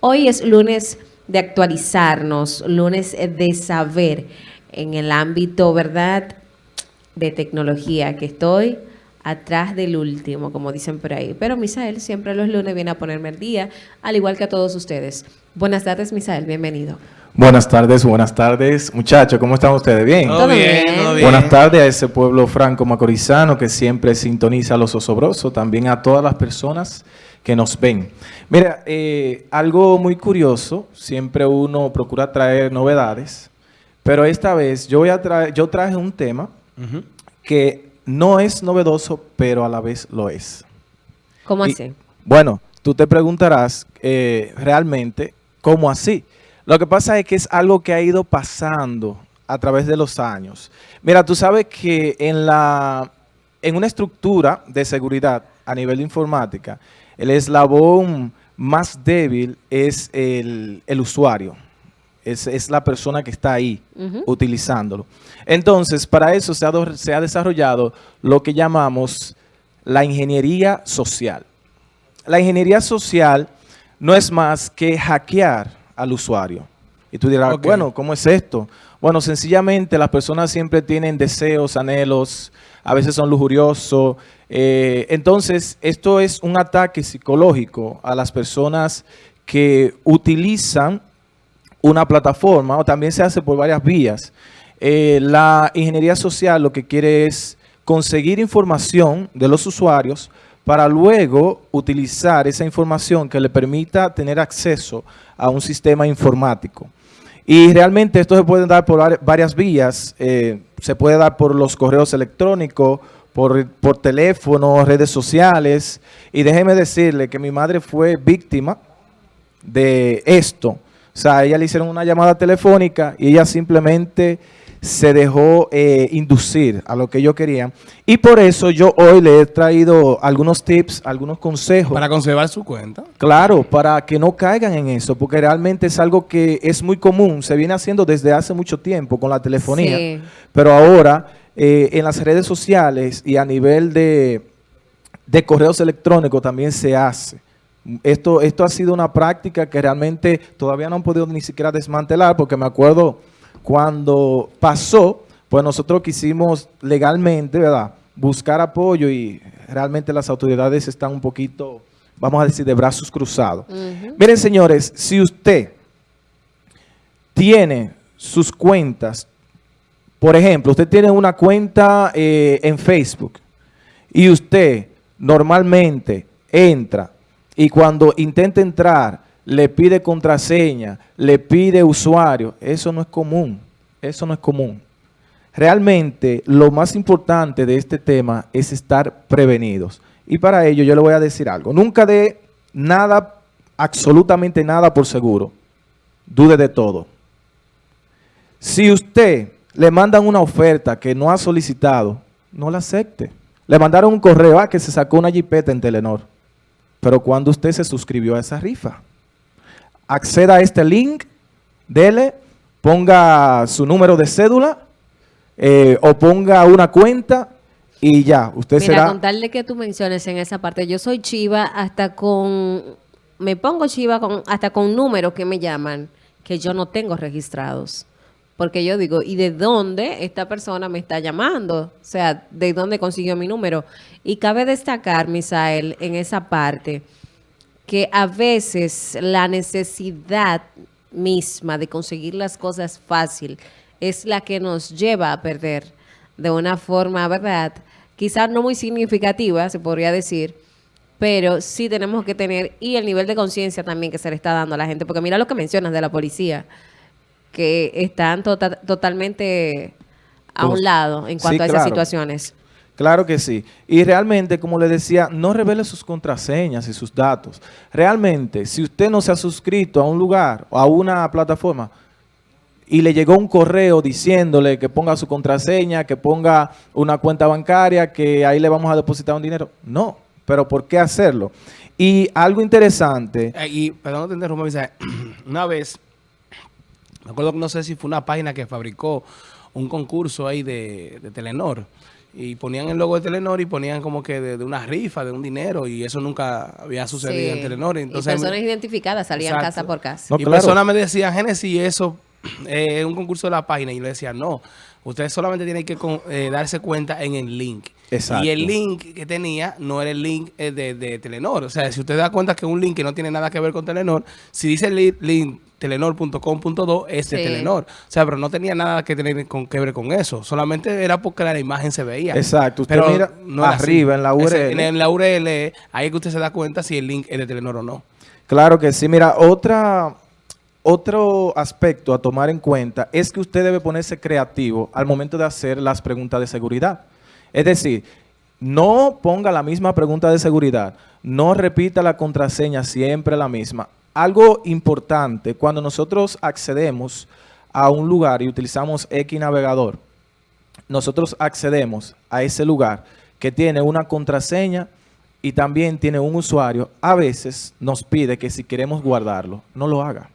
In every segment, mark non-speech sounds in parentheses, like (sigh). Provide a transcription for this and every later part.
Hoy es lunes de actualizarnos, lunes de saber en el ámbito, ¿verdad?, de tecnología, que estoy atrás del último, como dicen por ahí. Pero Misael siempre los lunes viene a ponerme el día, al igual que a todos ustedes. Buenas tardes, Misael, bienvenido. Buenas tardes, buenas tardes. Muchachos, ¿cómo están ustedes? ¿Bien? Todo bien, todo bien. Buenas tardes a ese pueblo franco macorizano que siempre sintoniza a los osobrosos, también a todas las personas que nos ven. Mira, eh, algo muy curioso, siempre uno procura traer novedades, pero esta vez yo voy a traer, yo traje un tema que no es novedoso, pero a la vez lo es. ¿Cómo Y, así? Bueno, tú te preguntarás eh, realmente cómo así. Lo que pasa es que es algo que ha ido pasando a través de los años. Mira, tú sabes que en, la, en una estructura de seguridad a nivel de informática, el eslabón más débil es el, el usuario. Es, es la persona que está ahí Ujú. utilizándolo. Entonces, para eso se ha, do- se ha desarrollado lo que llamamos la ingeniería social. La ingeniería social no es más que hackear al usuario. Y tú dirás, bueno, ¿cómo es esto? Bueno, sencillamente las personas siempre tienen deseos, anhelos, a veces son lujuriosos. eh, entonces, esto es un ataque psicológico a las personas que utilizan una plataforma o también se hace por varias vías. Eh, la ingeniería social lo que quiere es conseguir información de los usuarios para luego utilizar esa información que le permita tener acceso a un sistema informático. Y realmente esto se puede dar por vari- varias vías. eh, se puede dar por los correos electrónicos, por, por teléfono, redes sociales. Y déjeme decirle que mi madre fue víctima de esto. O sea, a ella le hicieron una llamada telefónica y ella simplemente se dejó eh, inducir a lo que ellos querían. Y por eso yo hoy le he traído algunos tips, algunos consejos. Para conservar su cuenta. Claro, para que no caigan en eso, porque realmente es algo que es muy común, se viene haciendo desde hace mucho tiempo con la telefonía, Sí. pero ahora eh, en las redes sociales y a nivel de, de correos electrónicos también se hace. Esto, esto ha sido una práctica que realmente todavía no han podido ni siquiera desmantelar, porque me acuerdo cuando pasó, pues nosotros quisimos legalmente, ¿verdad?, buscar apoyo y realmente las autoridades están un poquito, vamos a decir, de brazos cruzados. Ujú. Miren, señores, si usted tiene sus cuentas, por ejemplo, usted tiene una cuenta eh, en Facebook y usted normalmente entra y cuando intenta entrar le pide contraseña, le pide usuario, eso no es común, eso no es común. Realmente lo más importante de este tema es estar prevenidos. Y para ello yo le voy a decir algo. Nunca dé nada, absolutamente nada por seguro. Dude de todo. Si usted le mandan una oferta que no ha solicitado, no la acepte. Le mandaron un correo a que se sacó una jipeta en Telenor. Pero cuando usted se suscribió a esa rifa, acceda a este link, dele, ponga su número de cédula eh, o ponga una cuenta y ya, usted Mira, será... con tal de que tú menciones en esa parte, yo soy chiva hasta con, me pongo chiva con, hasta con números que me llaman que yo no tengo registrados. Porque yo digo, ¿y de dónde esta persona me está llamando? O sea, ¿de dónde consiguió mi número? Y cabe destacar, Misael, en esa parte, que a veces la necesidad misma de conseguir las cosas fácil es la que nos lleva a perder de una forma, ¿verdad? Quizás no muy significativa, se podría decir, pero sí tenemos que tener, y el nivel de conciencia también que se le está dando a la gente, porque mira lo que mencionas de la policía, que están tota- totalmente a un lado en Sí, cuanto a esas claro. situaciones. Claro que sí. Y realmente, como le decía, no revele sus contraseñas y sus datos. Realmente, si usted no se ha suscrito a un lugar o a una plataforma y le llegó un correo diciéndole que ponga su contraseña, que ponga una cuenta bancaria, que ahí le vamos a depositar un dinero. No, pero ¿por qué hacerlo? Y algo interesante, Eh, y, perdón, te interrumpa, Misael. (clears throat) Una vez, me acuerdo que no sé si fue una página que fabricó un concurso ahí de, de Telenor, y ponían el logo de Telenor y ponían como que de, de una rifa, de un dinero y eso nunca había sucedido Sí. en Telenor. Entonces, y personas identificadas salían Exacto. casa por casa. No, y claro. personas me decían, Génesis, eso (clears throat) eh, es un concurso de la página. Y yo le decía, no, ustedes solamente tienen que con- eh, darse cuenta en el link. Exacto. Y el link que tenía no era el link eh, de, de Telenor. O sea, si usted da cuenta que un link que no tiene nada que ver con Telenor, si dice link telenor.com.do es de Sí. Telenor. O sea, pero no tenía nada que tener con, que ver con eso. Solamente era porque la imagen se veía. Exacto. Usted Pero mira no era así. arriba en la URL. En, en la URL, ahí es que usted se da cuenta si el link es de Telenor o no. Claro que sí. Mira, otra, otro aspecto a tomar en cuenta es que usted debe ponerse creativo al momento de hacer las preguntas de seguridad. Es decir, no ponga la misma pregunta de seguridad, no repita la contraseña siempre la misma. Algo importante, cuando nosotros accedemos a un lugar y utilizamos X navegador, nosotros accedemos a ese lugar que tiene una contraseña y también tiene un usuario, a veces nos pide que si queremos guardarlo, no lo haga.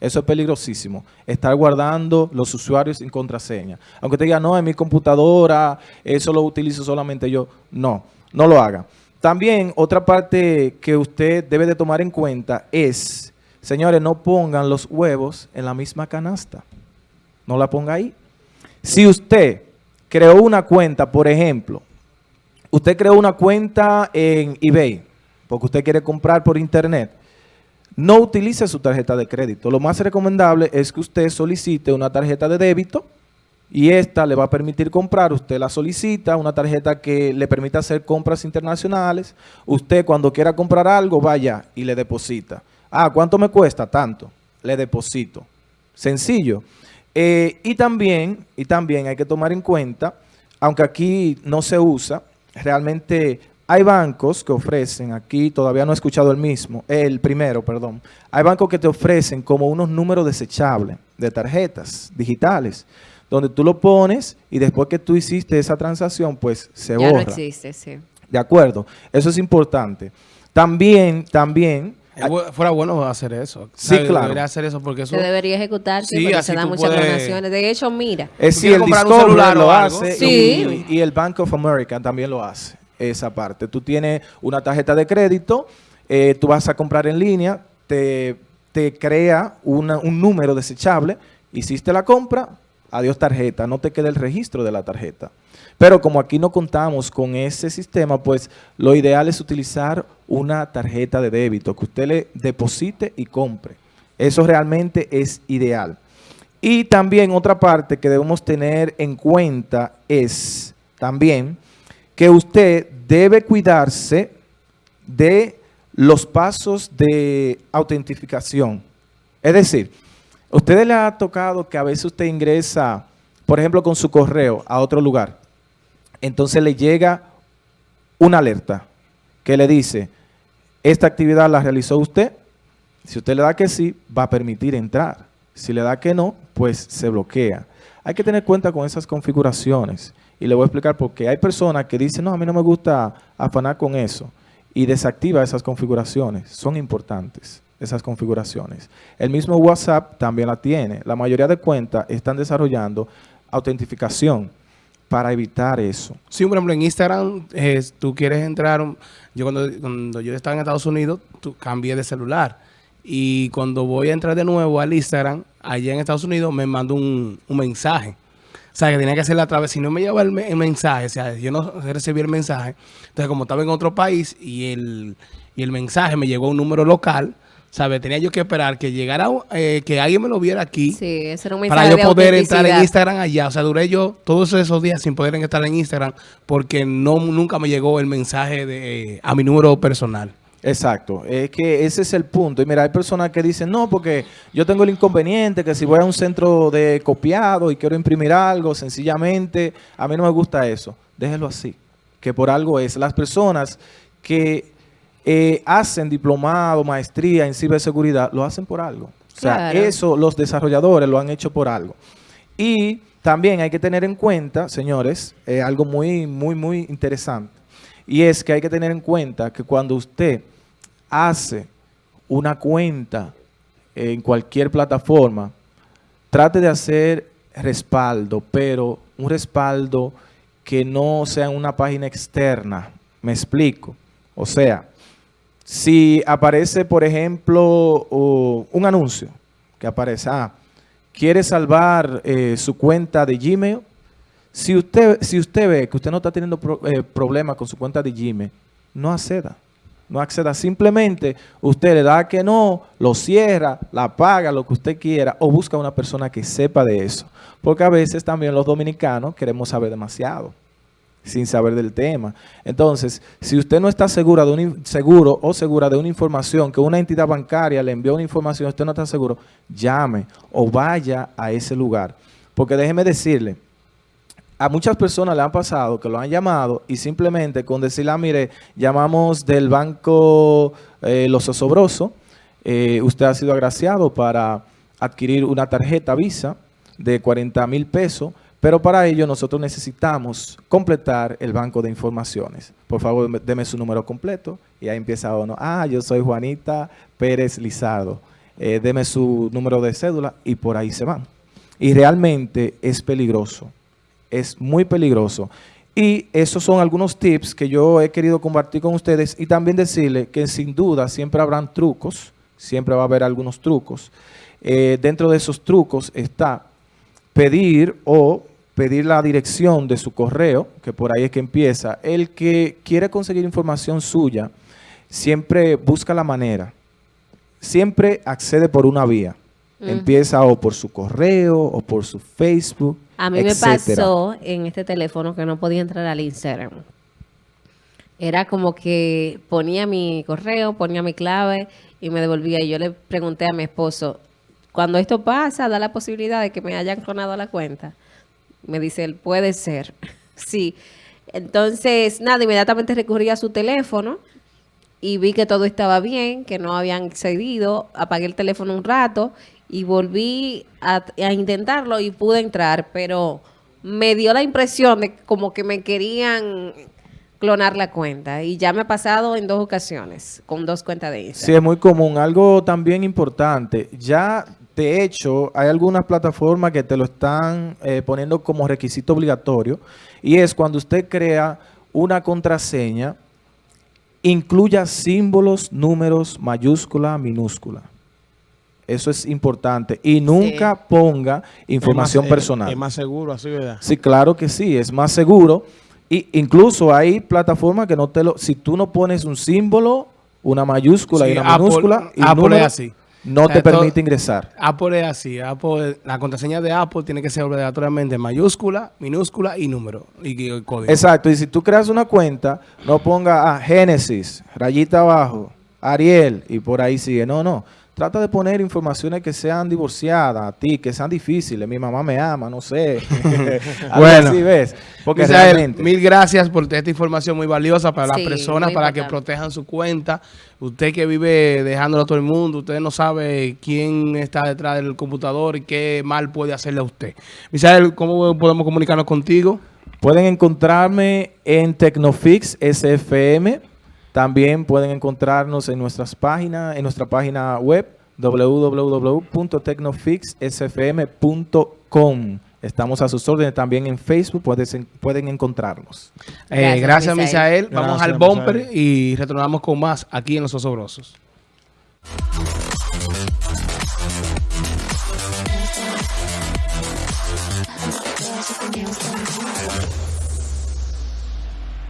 Eso es peligrosísimo. Estar guardando los usuarios sin contraseña. Aunque te diga, no, en mi computadora, eso lo utilizo solamente yo. No, no lo haga. También otra parte que usted debe de tomar en cuenta es, señores, no pongan los huevos en la misma canasta. No la ponga ahí. Si usted creó una cuenta, por ejemplo, usted creó una cuenta en eBay, porque usted quiere comprar por internet, no utilice su tarjeta de crédito. Lo más recomendable es que usted solicite una tarjeta de débito y esta le va a permitir comprar. Usted la solicita, una tarjeta que le permita hacer compras internacionales. Usted cuando quiera comprar algo, vaya y le deposita. Ah, ¿cuánto me cuesta? Tanto. Le deposito. Sencillo. Eh, y también, y también hay que tomar en cuenta, aunque aquí no se usa, realmente hay bancos que ofrecen, aquí todavía no he escuchado el mismo, el primero, perdón. Hay bancos que te ofrecen como unos números desechables de tarjetas digitales, donde tú lo pones y después que tú hiciste esa transacción, pues se ya no borra. existe, sí. De acuerdo, eso es importante. También, también, Fuera bueno hacer eso. Sí, ¿Sabe? claro. Debería hacer eso porque eso... Se debería ejecutar, sí, porque se dan muchas puedes- donaciones. De hecho, mira, Es ¿Tú sí, quieres el comprar un Discover lo hace Sí. y, y el Bank of America también lo hace, esa parte. Tú tienes una tarjeta de crédito, eh, tú vas a comprar en línea, te, te crea una- un número desechable, hiciste la compra, adiós tarjeta, no te queda el registro de la tarjeta. Pero como aquí no contamos con ese sistema, pues lo ideal es utilizar una tarjeta de débito, que usted le deposite y compre. Eso realmente es ideal. Y también otra parte que debemos tener en cuenta es también que usted debe cuidarse de los pasos de autentificación. Es decir, a ustedes le ha tocado que a veces usted ingresa, por ejemplo, con su correo a otro lugar. Entonces le llega una alerta que le dice, esta actividad la realizó usted. Si usted le da que sí, va a permitir entrar. Si le da que no, pues se bloquea. Hay que tener cuenta con esas configuraciones. Y le voy a explicar por qué. Hay personas que dicen, no, a mí no me gusta afanar con eso. Y desactiva esas configuraciones. Son importantes esas configuraciones. El mismo WhatsApp también la tiene. La mayoría de cuentas están desarrollando autentificación para evitar eso. Sí, por ejemplo, en Instagram, eh, tú quieres entrar, yo cuando, cuando yo estaba en Estados Unidos, cambié de celular. Y cuando voy a entrar de nuevo al Instagram, allá en Estados Unidos, me mandó un, mensaje. O sea, que tenía que hacerla a través, si no me llevaba el mensaje, o sea, yo no recibí el mensaje. Entonces, como estaba en otro país y el, y el mensaje me llegó a un número local, ¿sabes? Tenía yo que esperar que llegara, eh, que alguien me lo viera aquí sí, ese era un para yo de poder entrar en. Instagram allá. O sea, duré yo todos esos días sin poder estar en Instagram porque no nunca me llegó el mensaje de, a mi número personal. Exacto, es que ese es el punto. Y mira, hay personas que dicen, no, porque yo tengo el inconveniente que si voy a un centro de copiado y quiero imprimir algo, sencillamente, a mí no me gusta eso. Déjelo así, que por algo es. Las personas que eh, hacen diplomado, maestría en ciberseguridad, lo hacen por algo. O sea, Claro. eso los desarrolladores lo han hecho por algo. Y también hay que tener en cuenta, señores, eh, algo muy, muy, muy interesante. Y es que hay que tener en cuenta que cuando usted hace una cuenta en cualquier plataforma, trate de hacer respaldo, pero un respaldo que no sea una página externa. Me explico. O sea, si aparece, por ejemplo, un anuncio que aparece, ah, quiere salvar eh, su cuenta de Gmail, si usted, si usted ve que usted no está teniendo eh, problemas con su cuenta de Gmail, no acceda. No acceda. Simplemente usted le da que no, lo cierra, la paga, lo que usted quiera, o busca una persona que sepa de eso. Porque a veces también los dominicanos queremos saber demasiado sin saber del tema. Entonces, si usted no está segura de un, seguro o segura de una información, que una entidad bancaria le envió una información, usted no está seguro, llame o vaya a ese lugar. Porque déjeme decirle, a muchas personas le han pasado que lo han llamado y simplemente con decirle, ah, mire, llamamos del banco eh, Los Osobrosos, eh, usted ha sido agraciado para adquirir una tarjeta Visa de 40 mil pesos, pero para ello nosotros necesitamos completar el banco de informaciones. Por favor, deme su número completo y ahí empieza uno. Ah, yo soy Juanita Pérez Lizardo. Eh, deme su número de cédula y por ahí se van. Y realmente es peligroso. Es muy peligroso. Y esos son algunos tips que yo he querido compartir con ustedes y también decirle que sin duda siempre habrán trucos, siempre va a haber algunos trucos. Eh, dentro de esos trucos está pedir o pedir la dirección de su correo, que por ahí es que empieza. El que quiere conseguir información suya, siempre busca la manera. Siempre accede por una vía. Empieza o por su correo o por su Facebook, A mí me pasó en este teléfono que no podía entrar al Instagram. Era como que ponía mi correo, ponía mi clave y me devolvía. Y yo le pregunté a mi esposo, cuando esto pasa, da la posibilidad de que me hayan clonado la cuenta. Me dice él, puede ser. (laughs) sí. Entonces, nada, inmediatamente recurrí a su teléfono y vi que todo estaba bien, que no habían excedido. Apagué el teléfono un rato y volví a, a intentarlo y pude entrar, pero me dio la impresión de como que me querían clonar la cuenta y ya me ha pasado en dos ocasiones con dos cuentas de Instagram. Sí, es muy común. Algo también importante, ya de hecho, hay algunas plataformas que te lo están eh, poniendo como requisito obligatorio y es cuando usted crea una contraseña, incluya símbolos, números, mayúscula, minúscula. Eso es importante. Y nunca ponga información personal. Es más seguro, así, ¿verdad? Sí, claro que sí, es más seguro. Y incluso hay plataformas que no te lo... Si tú no pones un símbolo, una mayúscula y una minúscula... Y Apple es así no te permite ingresar. Apple es así. Apple, la contraseña de Apple tiene que ser obligatoriamente mayúscula, minúscula y número. Y, código. Exacto. Y si tú creas una cuenta, no ponga a Génesis, rayita abajo, Ariel y por ahí sigue. No, no. Trata de poner informaciones que sean divorciadas a ti, que sean difíciles. Mi mamá me ama, no sé. (laughs) bueno, así ves. Porque realmente... mil gracias por esta información muy valiosa para las personas, para que protejan su cuenta. Usted que vive dejándolo a todo el mundo, usted no sabe quién está detrás del computador y qué mal puede hacerle a usted. Misael, ¿cómo podemos comunicarnos contigo? Pueden encontrarme en Tecnofix SFM también pueden encontrarnos en nuestras páginas, en nuestra página web www.tecnofixsfm.com. Estamos a sus órdenes también en Facebook, pueden, pueden encontrarnos. Eh, gracias, Misael. Vamos al bumper y retornamos con más aquí en Los Osobrosos.